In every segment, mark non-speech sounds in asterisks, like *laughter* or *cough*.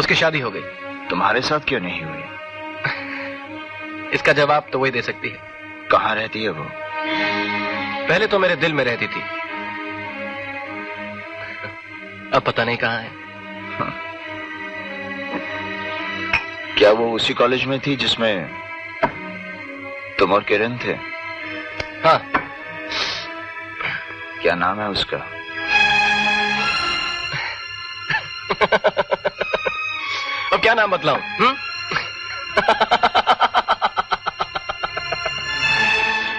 उसकी शादी हो गई। तुम्हारे साथ क्यों नहीं हुई? *laughs* इसका जवाब तो वही दे सकती है। कहाँ रहती है वो? पहले तो मेरे दिल में रहती थी। अब पता नहीं कहाँ है। *laughs* क्या वो उसी कॉलेज में थी जिसमें तुम और किरण थे? हाँ। क्या नाम है उसका? *laughs* क्या नाम बतलाऊं? हम्म?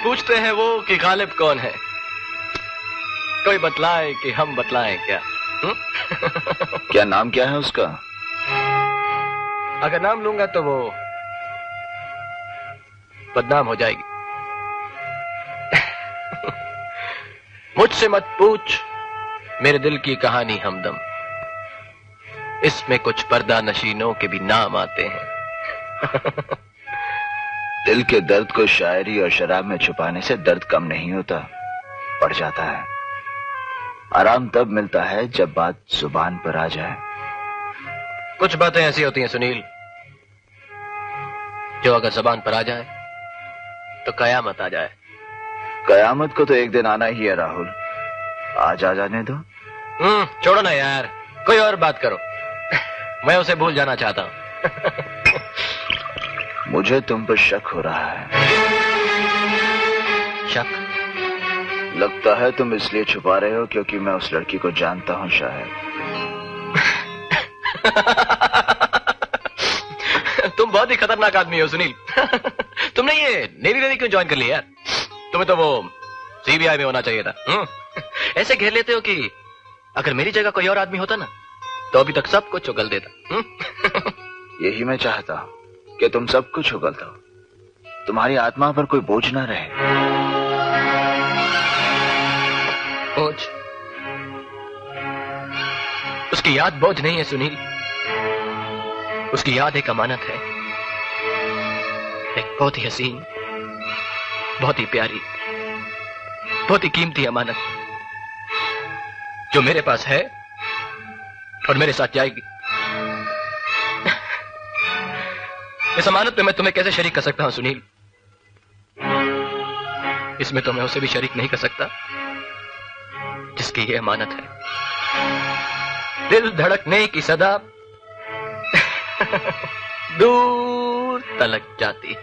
पूछते हैं वो कि गालिब कौन है? कोई बतलाए कि हम बतलाएँ क्या? क्या नाम क्या है उसका? अगर नाम लूँगा तो वो बदनाम हो जाएगी। मुझसे मत पूछ मेरे दिल की कहानी हमदम। इसमें कुछ पर्दा नशीनों के भी नाम आते हैं। *laughs* दिल के दर्द को शायरी और शराब में छुपाने से दर्द कम नहीं होता बढ़ जाता है। आराम तब मिलता है जब बात ज़ुबान पर आ जाए। कुछ बातें ऐसी होती हैं सुनील जो अगर जबान पर आ जाए तो कयामत आ जाए। कयामत को तो एक दिन आना ही है राहुल। आज आ जाने दो। हम्म छोड़ो ना यार कोई और बात करो। मैं उसे भूल जाना चाहता हूँ। *laughs* मुझे तुम पर शक हो रहा है। शक? लगता है तुम इसलिए छुपा रहे हो क्योंकि मैं उस लड़की को जानता हूँ शायद। *laughs* तुम बहुत ही खतरनाक आदमी हो सुनील। *laughs* तुमने ये नेवी वेवी क्यों ज्वाइन कर लिया यार? तुम्हें तो वो सीबीआई में होना चाहिए था हम्म? ऐसे घेर लेते हो कि अगर मेरी जगह कोई और आदमी होता ना तो अभी तक सब कुछ उगल देता हम्म? *laughs* यही मैं चाहता हूँ कि तुम सब कुछ उगल दो। तुम्हारी आत्मा पर कोई बोझ ना रहे। बोझ? उसकी याद बोझ नहीं है सुनील। उसकी याद एक अमानत है। एक बहुत ही हसीन बहुत ही प्यारी बहुत ही कीमती अमानत जो मेरे पास है और मेरे साथ जाएगी। इस अमानत में मैं तुम्हें कैसे शरीक कर सकता हूँ सुनील? इसमें तो मैं उसे भी शरीक नहीं कर सकता जिसकी ये अमानत है। दिल धड़कने की सदा *laughs* दूर तलक जाती।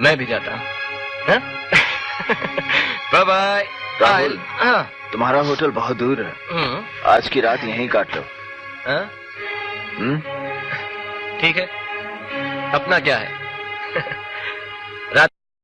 मैं भी जाता हूँ। Bye bye Rahul. हाँ। तुम्हारा होटल बहुत दूर है। हम्म, आज की रात यहीं काट लो। हाँ, हम्म? ठीक है। अपना क्या है?